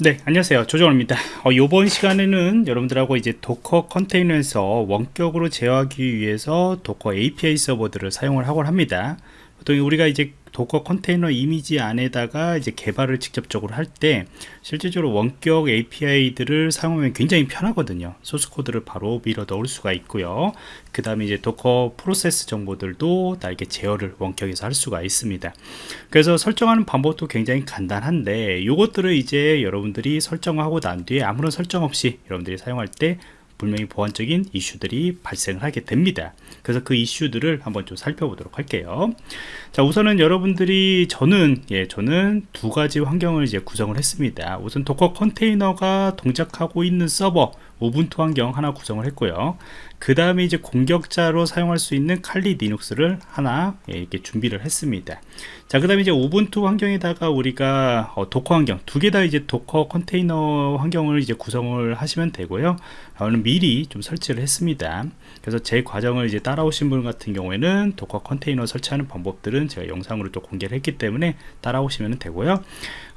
네 안녕하세요. 조정원입니다. 어, 이번 시간에는 여러분들하고 이제 도커 컨테이너에서 원격으로 제어하기 위해서 도커 API 서버들을 사용을 하곤 합니다. 보통 우리가 이제 도커 컨테이너 이미지 안에다가 이제 개발을 직접적으로 할 때 실질적으로 원격 API들을 사용하면 굉장히 편하거든요. 소스 코드를 바로 밀어 넣을 수가 있고요. 그 다음에 이제 도커 프로세스 정보들도 다 이렇게 제어를 원격에서 할 수가 있습니다. 그래서 설정하는 방법도 굉장히 간단한데 이것들을 이제 여러분들이 설정하고 난 뒤에 아무런 설정 없이 여러분들이 사용할 때 분명히 보안적인 이슈들이 발생을 하게 됩니다. 그래서 그 이슈들을 한번 좀 살펴보도록 할게요. 자 우선은 여러분들이 저는 예 저는 두 가지 환경을 이제 구성을 했습니다. 우선 도커 컨테이너가 동작하고 있는 서버 우분투 환경 하나 구성을 했고요. 그 다음에 이제 공격자로 사용할 수 있는 칼리 리눅스를 하나 예, 이렇게 준비를 했습니다. 자 그 다음에 이제 우분투 환경에다가 우리가 어, 도커 환경 두 개 다 이제 도커 컨테이너 환경을 이제 구성을 하시면 되고요. 저는 미리 좀 설치를 했습니다. 그래서 제 과정을 이제 따라오신 분 같은 경우에는 도커 컨테이너 설치하는 방법들은 제가 영상으로 또 공개를 했기 때문에 따라오시면 되고요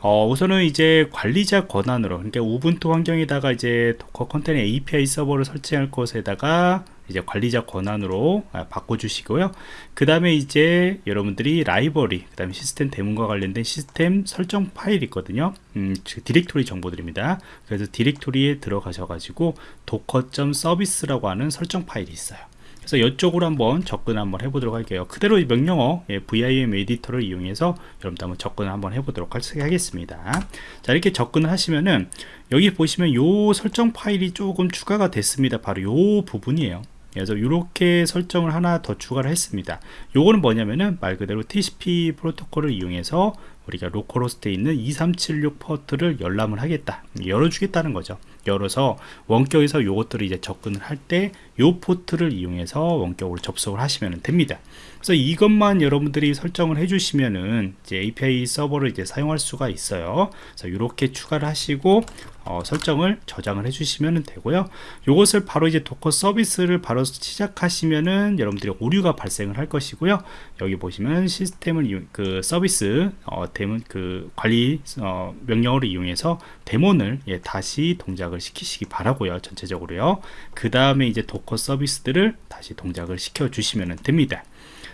어, 우선은 이제 관리자 권한으로 그러니까 우분투 환경에다가 이제 도커 컨테이너 API 서버를 설치할 것에다가 이제 관리자 권한으로 아, 바꿔주시고요. 그 다음에 이제 여러분들이 라이벌리 그 다음에 시스템 대문과 관련된 시스템 설정 파일 있거든요. 음, 디렉토리 정보들입니다. 그래서 디렉토리에 들어가셔 가지고 도커.서비스라고 하는 설정 파일이 있어요 그래서 이쪽으로 한번 접근 한번 해보도록 할게요. 그대로 명령어 예, vim 에디터를 이용해서 여러분들 한번 접근을 한번 해보도록 하겠습니다. 자 이렇게 접근을 하시면은 여기 보시면 요 설정 파일이 조금 추가가 됐습니다. 바로 요 부분이에요. 그래서 이렇게 설정을 하나 더 추가를 했습니다. 요거는 뭐냐면은 말 그대로 TCP 프로토콜을 이용해서 우리가 로컬호스트에 있는 2376 포트를 열람을 하겠다. 열어주겠다는 거죠. 열어서 원격에서 요것들을 이제 접근을 할 때 요 포트를 이용해서 원격으로 접속을 하시면 됩니다. 그래서 이것만 여러분들이 설정을 해주시면은 이제 API 서버를 이제 사용할 수가 있어요. 그래서 이렇게 추가를 하시고 어, 설정을 저장을 해주시면 되고요. 이것을 바로 이제 도커 서비스를 바로 시작하시면은 여러분들이 오류가 발생을 할 것이고요. 여기 보시면 시스템을 그 서비스 어, 데몬 그 관리 어, 명령어를 이용해서 데몬을 예, 다시 동작을 시키시기 바라고요 전체적으로요. 그 다음에 이제 도커 서비스들을 다시 동작을 시켜 주시면 됩니다.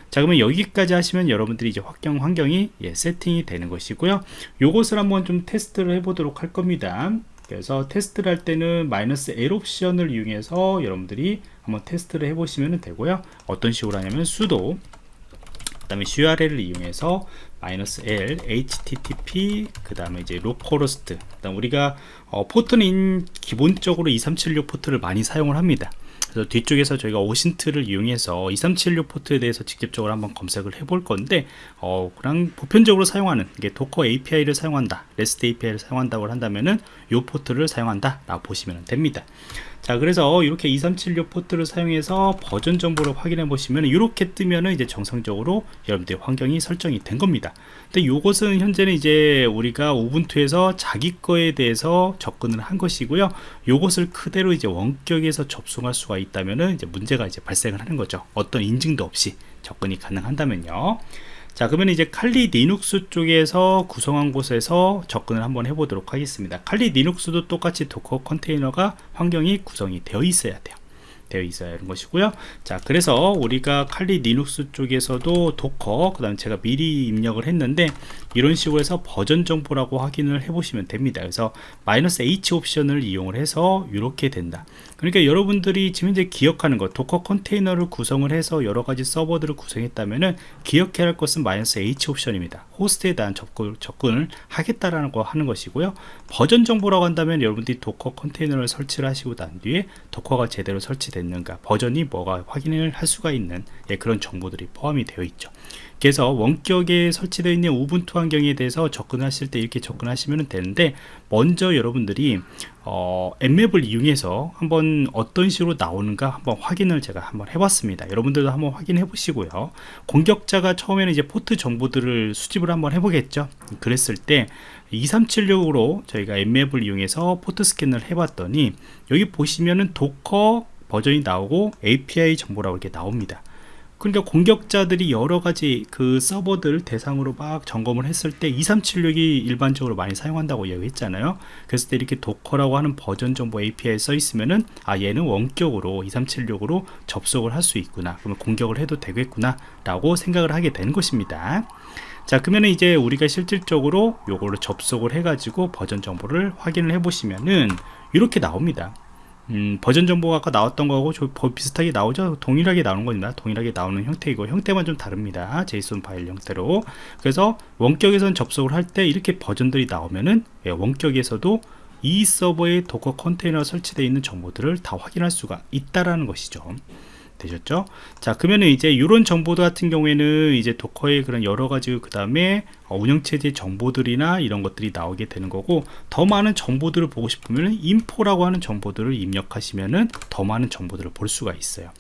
자 그러면 여기까지 하시면 여러분들이 이제 환경 환경이 예, 세팅이 되는 것이고요. 요것을 한번 좀 테스트를 해 보도록 할 겁니다. 그래서 테스트를 할 때는 마이너스 L 옵션을 이용해서 여러분들이 한번 테스트를 해 보시면 되고요. 어떤 식으로 하냐면 sudo 그 다음에 url을 이용해서 마이너스 L http 그 다음에 이제 로컬호스트 그다음 우리가 어, 포트는 기본적으로 2376 포트를 많이 사용을 합니다 그래서 뒤쪽에서 저희가 오신트를 이용해서 2376 포트에 대해서 직접적으로 한번 검색을 해 볼 건데 어, 그냥 보편적으로 사용하는 이게 도커 API를 사용한다 REST API를 사용한다고 한다면은 이 포트를 사용한다 라고 보시면 됩니다 자 그래서 이렇게 2376 포트를 사용해서 버전 정보를 확인해 보시면 이렇게 뜨면은 이제 정상적으로 여러분들의 환경이 설정이 된 겁니다. 근데 이것은 현재는 이제 우리가 우분투에서 자기 거에 대해서 접근을 한 것이고요. 이것을 그대로 이제 원격에서 접속할 수가 있다면은 이제 문제가 이제 발생을 하는 거죠. 어떤 인증도 없이 접근이 가능한다면요 자 그러면 이제 칼리 리눅스 쪽에서 구성한 곳에서 접근을 한번 해보도록 하겠습니다. 칼리 리눅스도 똑같이 도커 컨테이너가 환경이 구성이 되어 있어야 돼요 되어 있어야 하는 것이고요. 자 그래서 우리가 칼리 리눅스 쪽에서도 도커 그 다음 제가 미리 입력을 했는데 이런 식으로 해서 버전 정보라고 확인을 해 보시면 됩니다. 그래서 마이너스 H 옵션을 이용을 해서 이렇게 된다. 그러니까 여러분들이 지금 이제 기억하는 것 Docker 컨테이너를 구성을 해서 여러 가지 서버들을 구성했다면은 기억해야 할 것은 마이너스 H 옵션입니다 호스트에 대한 접근, 접근을 하겠다라는 거 하는 것이고요. 버전 정보라고 한다면 여러분들이 Docker 컨테이너를 설치를 하시고 난 뒤에 Docker가 제대로 설치됐는가 버전이 뭐가 확인을 할 수가 있는 예, 그런 정보들이 포함이 되어 있죠. 그래서 원격에 설치되어 있는 Ubuntu 환경에 대해서 접근하실 때 이렇게 접근하시면 되는데 먼저 여러분들이 어, Nmap을 이용해서 한번 어떤 식으로 나오는가 한번 확인을 제가 한번 해봤습니다. 여러분들도 한번 확인해 보시고요. 공격자가 처음에는 이제 포트 정보들을 수집을 한번 해보겠죠. 그랬을 때 2376으로 저희가 Nmap을 이용해서 포트 스캔을 해봤더니 여기 보시면은 Docker 버전이 나오고 API 정보라고 이렇게 나옵니다 그러니까 공격자들이 여러 가지 그 서버들 대상으로 막 점검을 했을 때 2376이 일반적으로 많이 사용한다고 얘기했잖아요. 때 이렇게 도커라고 하는 버전 정보 API에 써 있으면은 아 얘는 원격으로 2376으로 접속을 할 수 있구나. 그러면 공격을 해도 되겠구나 라고 생각을 하게 된 것입니다. 자 그러면 이제 우리가 실질적으로 요거를 접속을 해 가지고 버전 정보를 확인을 해 보시면은 이렇게 나옵니다 음, 버전 정보가 아까 나왔던 거하고 저 비슷하게 나오죠? 동일하게 나오는 겁니다. 동일하게 나오는 형태이고 형태만 좀 다릅니다. 제이슨 파일 형태로. 그래서 원격에선 접속을 할 때 이렇게 버전들이 나오면은 예, 원격에서도 이 서버에 Docker 컨테이너 설치되어 있는 정보들을 다 확인할 수가 있다라는 것이죠 되셨죠? 자, 그러면 이제 이런 정보들 같은 경우에는 이제 Docker의 그런 여러 가지 그 다음에 운영체제 정보들이나 이런 것들이 나오게 되는 거고 더 많은 정보들을 보고 싶으면 info라고 하는 정보들을 입력하시면은 더 많은 정보들을 볼 수가 있어요.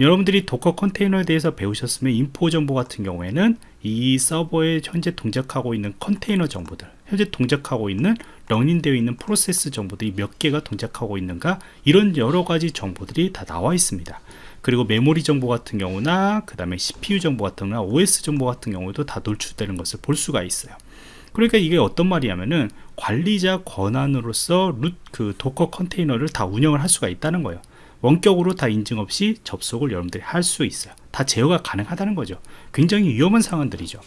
여러분들이 Docker 컨테이너에 대해서 배우셨으면 info 정보 같은 경우에는 이 서버에 현재 동작하고 있는 컨테이너 정보들 현재 동작하고 있는 running되어 있는 프로세스 정보들이 몇 개가 동작하고 있는가 이런 여러 가지 정보들이 다 나와 있습니다 그리고 메모리 정보 같은 경우나 그 다음에 CPU 정보 같은 경우나 OS 정보 같은 경우도 다 노출되는 것을 볼 수가 있어요. 그러니까 이게 어떤 말이냐면은 관리자 권한으로서 root 그 Docker 컨테이너를 다 운영을 할 수가 있다는 거예요. 원격으로 다 인증 없이 접속을 여러분들이 할 수 있어요. 다 제어가 가능하다는 거죠. 굉장히 위험한 상황들이죠.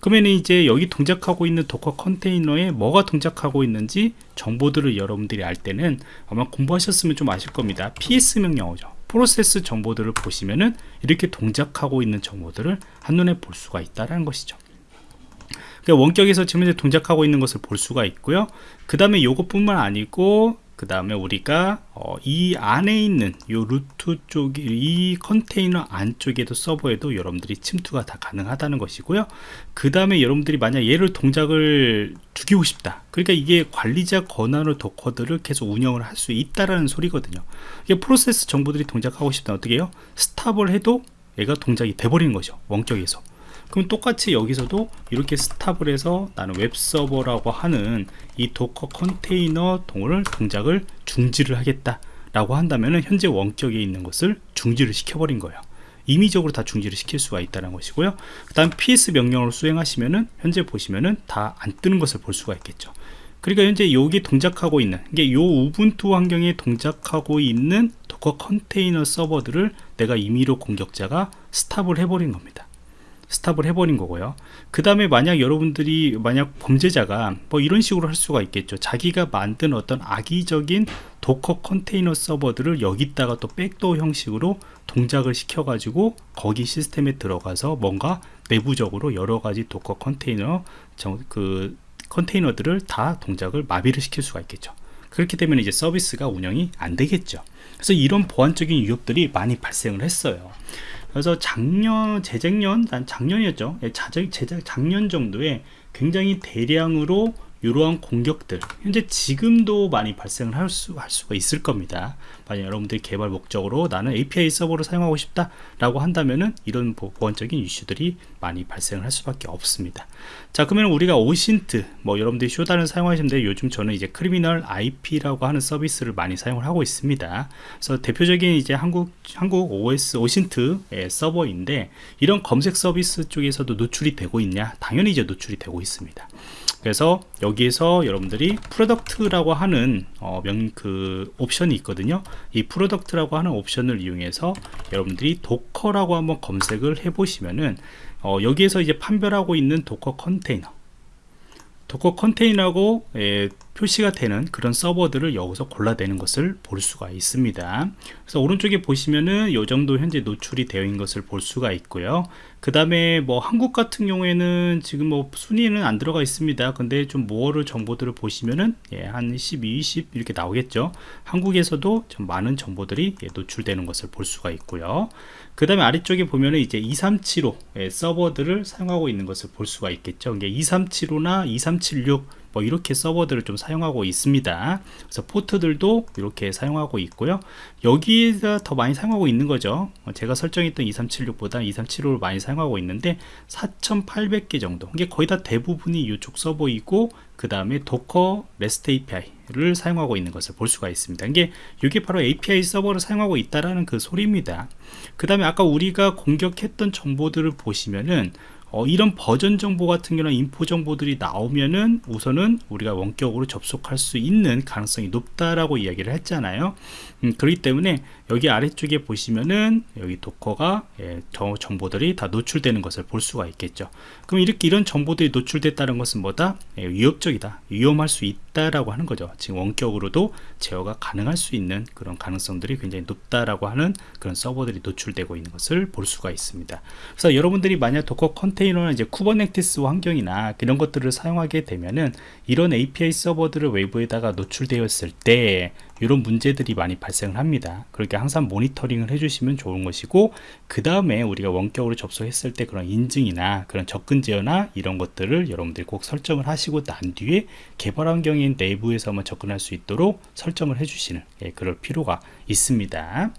그러면 이제 여기 동작하고 있는 Docker 컨테이너에 뭐가 동작하고 있는지 정보들을 여러분들이 알 때는 아마 공부하셨으면 좀 아실 겁니다. Ps 명령어죠 프로세스 정보들을 보시면은 이렇게 동작하고 있는 정보들을 한눈에 볼 수가 있다는 것이죠. 그러니까 원격에서 지금 이제 동작하고 있는 것을 볼 수가 있고요. 그 다음에 요것뿐만 아니고 그 다음에 우리가 어, 이 안에 있는 요 루트 쪽이 이 컨테이너 안쪽에도 서버에도 여러분들이 침투가 다 가능하다는 것이고요. 그 다음에 여러분들이 만약 얘를 동작을 죽이고 싶다. 그러니까 이게 관리자 권한으로 도커들을 계속 운영을 할 수 있다라는 소리거든요. 이게 프로세스 정보들이 동작하고 싶다. 어떻게 해요? 스탑을 해도 얘가 동작이 돼버리는 거죠. 원격에서 그럼 똑같이 여기서도 이렇게 스탑을 해서 나는 웹서버라고 하는 이 Docker 컨테이너 동을 동작을 중지를 하겠다 라고 한다면 현재 원격에 있는 것을 중지를 시켜버린 거예요. 임의적으로 다 중지를 시킬 수가 있다는 것이고요. 그 다음 ps 명령으로 수행하시면은 현재 보시면은 다 안 뜨는 것을 볼 수가 있겠죠. 그러니까 현재 여기 동작하고 있는 이게 요 Ubuntu 환경에 동작하고 있는 Docker 컨테이너 서버들을 내가 임의로 공격자가 stop을 해버린 겁니다 stop을 해버린 거고요. 그 다음에 만약 여러분들이 만약 범죄자가 뭐 이런 식으로 할 수가 있겠죠. 자기가 만든 어떤 악의적인 Docker 컨테이너 서버들을 여기다가 또 backdoor 형식으로 동작을 시켜 가지고 거기 시스템에 들어가서 뭔가 내부적으로 여러 가지 Docker 컨테이너 그 컨테이너들을 다 동작을 마비를 시킬 수가 있겠죠. 그렇기 때문에 이제 서비스가 운영이 안 되겠죠. 그래서 이런 보안적인 위협들이 많이 발생을 했어요 그래서 작년 재작년 난 작년이었죠. 예, 작년 정도에 굉장히 대량으로 이러한 공격들 현재 지금도 많이 발생을 할, 수, 할 수가 있을 겁니다. 만약 여러분들이 개발 목적으로 나는 API 서버를 사용하고 싶다 라고 한다면은 이런 보안적인 이슈들이 많이 발생을 할 수밖에 없습니다. 자 그러면 우리가 오신트 뭐 여러분들이 쇼다를 사용하시면 돼요 요즘 저는 이제 크리미널 IP라고 하는 서비스를 많이 사용을 하고 있습니다. 그래서 대표적인 이제 한국 한국 OS OSINT 서버인데 이런 검색 서비스 쪽에서도 노출이 되고 있냐? 당연히 이제 노출이 되고 있습니다 그래서 여기에서 여러분들이 product라고 하는 어, 명, 그 옵션이 있거든요. 이 product라고 하는 옵션을 이용해서 여러분들이 Docker라고 한번 검색을 해 보시면은 어, 여기에서 이제 판별하고 있는 Docker 컨테이너. Docker 컨테이너고 예, 표시가 되는 그런 서버들을 여기서 골라내는 것을 볼 수가 있습니다. 그래서 오른쪽에 보시면은 요 정도 현재 노출이 되어 있는 것을 볼 수가 있고요. 그 다음에 뭐 한국 같은 경우에는 지금 뭐 순위는 안 들어가 있습니다. 근데 좀 모어를 정보들을 보시면은 예, 한 12, 20 이렇게 나오겠죠? 한국에서도 좀 많은 정보들이 예, 노출되는 것을 볼 수가 있고요. 그 다음에 아래쪽에 보면은 이제 2375 예, 서버들을 사용하고 있는 것을 볼 수가 있겠죠? 이게 2375나 2376 뭐 이렇게 서버들을 좀 사용하고 있습니다. 그래서 포트들도 이렇게 사용하고 있고요. 여기에서 더 많이 사용하고 있는 거죠. 어, 제가 설정했던 2376보다 2375를 많이 사용하고 있는데 4800개 정도. 이게 거의 다 대부분이 이쪽 서버이고 그 다음에 Docker REST API 서버들을 사용하고 있는 것을 볼 수가 있습니다. 이게 이게 바로 API 서버를 사용하고 있다라는 그 소리입니다. 그 다음에 아까 우리가 공격했던 정보들을 보시면은 어, 이런 버전 정보 같은 경우는 info 정보들이 나오면은 우선은 우리가 원격으로 접속할 수 있는 가능성이 높다라고 이야기를 했잖아요. 음, 그렇기 때문에 여기 아래쪽에 보시면은 여기 도커가 예, 저 정보들이 다 노출되는 것을 볼 수가 있겠죠. 그럼 이렇게 이런 정보들이 노출됐다는 것은 뭐다? 예, 위협적이다. 위험할 수 있다라고 하는 거죠. 지금 원격으로도 제어가 가능할 수 있는 그런 가능성들이 굉장히 높다라고 하는 그런 서버들이 노출되고 있는 것을 볼 수가 있습니다. 그래서 여러분들이 만약 Docker 컨테이너나 이제 Kubernetes 환경이나 이런 것들을 사용하게 되면은 이런 API 서버들을 외부에다가 노출되었을 때 이런 문제들이 많이 발생을 합니다. 그렇게 항상 모니터링을 해주시면 좋은 것이고 그 다음에 우리가 원격으로 접속했을 때 그런 인증이나 그런 접근 제어나 이런 것들을 여러분들이 꼭 설정을 하시고 난 뒤에 개발 환경인 내부에서만 접근할 수 있도록 설정을 해주시는 예, 그럴 필요가 있습니다